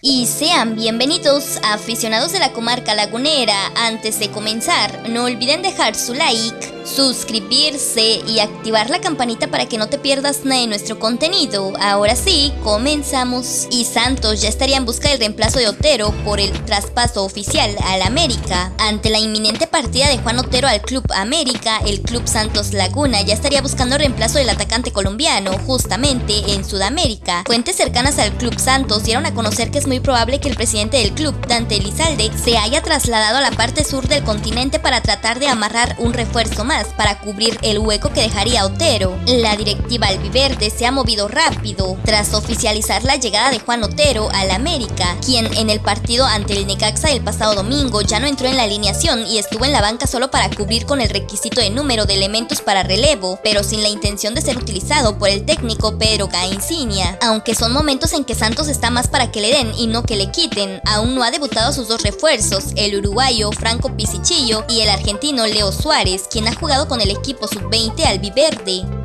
Y sean bienvenidos aficionados de la comarca lagunera. Antes de comenzar, no olviden dejar su like suscribirse y activar la campanita para que no te pierdas nada de nuestro contenido. Ahora sí, comenzamos. Y Santos ya estaría en busca del reemplazo de Otero por el traspaso oficial al América. Ante la inminente partida de Juan Otero al Club América, el Club Santos Laguna ya estaría buscando reemplazo del atacante colombiano, justamente en Sudamérica. Fuentes cercanas al Club Santos dieron a conocer que es muy probable que el presidente del club, Dante Elizalde, se haya trasladado a la parte sur del continente para tratar de amarrar un refuerzo más para cubrir el hueco que dejaría Otero. La directiva albiverde se ha movido rápido tras oficializar la llegada de Juan Otero al América, quien en el partido ante el Necaxa el pasado domingo ya no entró en la alineación y estuvo en la banca solo para cubrir con el requisito de número de elementos para relevo, pero sin la intención de ser utilizado por el técnico Pedro Cainsinia. Aunque son momentos en que Santos está más para que le den y no que le quiten, aún no ha debutado sus dos refuerzos, el uruguayo Franco Pisichillo y el argentino Leo Suárez, quien ha jugado con el equipo sub-20 albiverde.